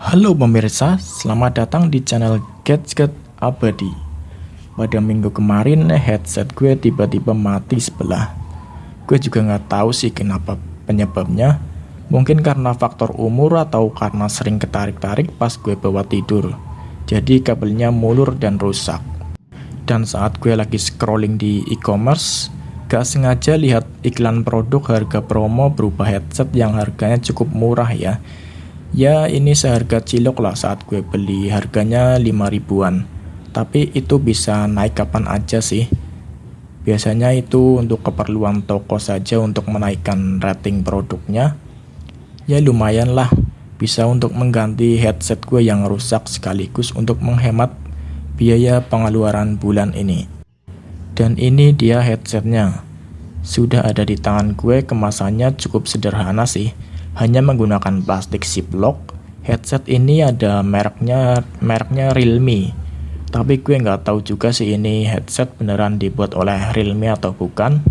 Halo pemirsa, selamat datang di channel Gadget Abadi. Pada minggu kemarin headset gue tiba-tiba mati sebelah. Gue juga nggak tahu sih kenapa penyebabnya. Mungkin karena faktor umur atau karena sering ketarik-tarik pas gue bawa tidur. Jadi kabelnya mulur dan rusak. Dan saat gue lagi scrolling di e-commerce Gak sengaja lihat iklan produk harga promo berupa headset yang harganya cukup murah ya Ya ini seharga cilok lah saat gue beli. Harganya 5 ribuan. Tapi itu bisa naik kapan aja sih. Biasanya itu untuk keperluan toko saja untuk menaikkan rating produknya. Ya lumayan lah. Bisa untuk mengganti headset gue yang rusak sekaligus untuk menghemat biaya pengeluaran bulan ini. Dan ini dia headsetnya. Sudah ada di tangan gue kemasannya cukup sederhana sih hanya menggunakan plastik ziplock. Headset ini ada mereknya mereknya Realme. Tapi gue nggak tahu juga sih ini headset beneran dibuat oleh Realme atau bukan.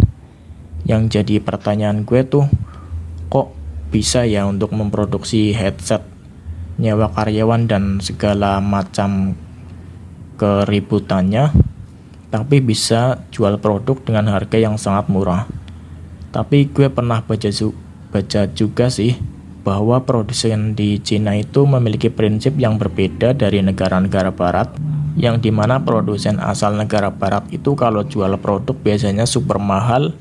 Yang jadi pertanyaan gue tuh, kok bisa ya untuk memproduksi headset nyewa karyawan dan segala macam keributannya tapi bisa jual produk dengan harga yang sangat murah tapi gue pernah baca baca juga sih bahwa produsen di Cina itu memiliki prinsip yang berbeda dari negara-negara barat yang di mana produsen asal negara barat itu kalau jual produk biasanya super mahal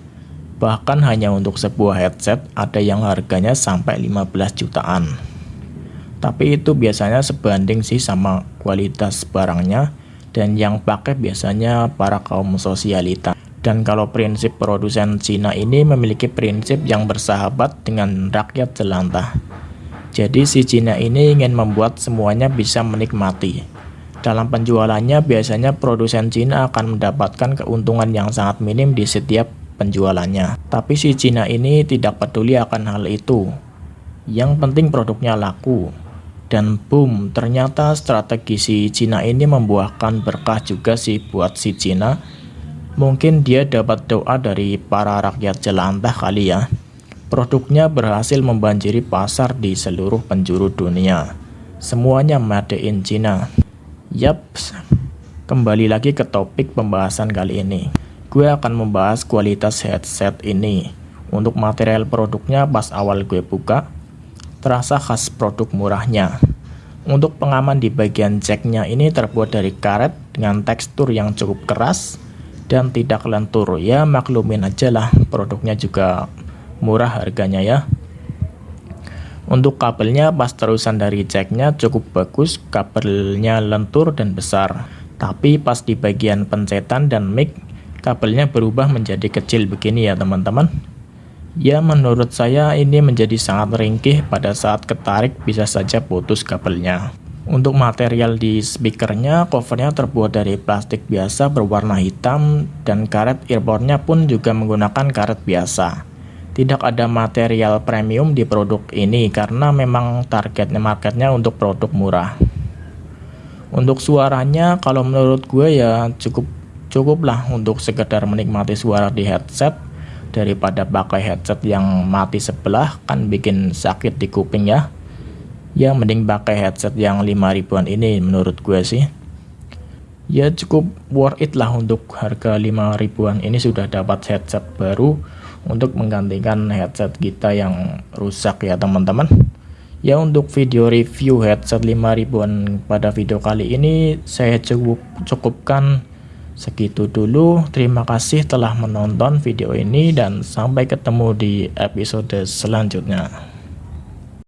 bahkan hanya untuk sebuah headset ada yang harganya sampai 15 jutaan. Tapi itu biasanya sebanding sih sama kualitas barangnya dan yang pakai biasanya para kaum sosialita dan kalau prinsip produsen Cina ini memiliki prinsip yang bersahabat dengan rakyat jelantah. Jadi si Cina ini ingin membuat semuanya bisa menikmati. Dalam penjualannya biasanya produsen Cina akan mendapatkan keuntungan yang sangat minim di setiap penjualannya. Tapi si Cina ini tidak peduli akan hal itu. Yang penting produknya laku. Dan boom, ternyata strategi si Cina ini membuahkan berkah juga sih buat si Cina Mungkin dia dapat doa dari para rakyat jelantah kali ya. Produknya berhasil membanjiri pasar di seluruh penjuru dunia. Semuanya made in China. Yap, kembali lagi ke topik pembahasan kali ini. Gue akan membahas kualitas headset ini. Untuk material produknya pas awal gue buka, terasa khas produk murahnya. Untuk pengaman di bagian jacknya ini terbuat dari karet dengan tekstur yang cukup keras, dan tidak lentur. Ya maklumin aja lah produknya juga murah harganya ya. Untuk kabelnya pas terusan dari jacknya cukup bagus kabelnya lentur dan besar. Tapi pas di bagian pencetan dan mic kabelnya berubah menjadi kecil begini ya teman-teman. Ya menurut saya ini menjadi sangat ringkih pada saat ketarik bisa saja putus kabelnya untuk material di speakernya, covernya terbuat dari plastik biasa berwarna hitam dan karet earphone-nya pun juga menggunakan karet biasa. Tidak ada material premium di produk ini karena memang targetnya marketnya untuk produk murah. Untuk suaranya, kalau menurut gue ya cukup cukup lah untuk sekedar menikmati suara di headset daripada pakai headset yang mati sebelah kan bikin sakit di kuping ya ya mending pakai headset yang 5 ribuan ini menurut gue sih. Ya cukup worth it lah untuk harga 5 ribuan ini sudah dapat headset baru untuk menggantikan headset kita yang rusak ya teman-teman. Ya untuk video review headset 5 ribuan pada video kali ini saya cukup cukupkan segitu dulu. Terima kasih telah menonton video ini dan sampai ketemu di episode selanjutnya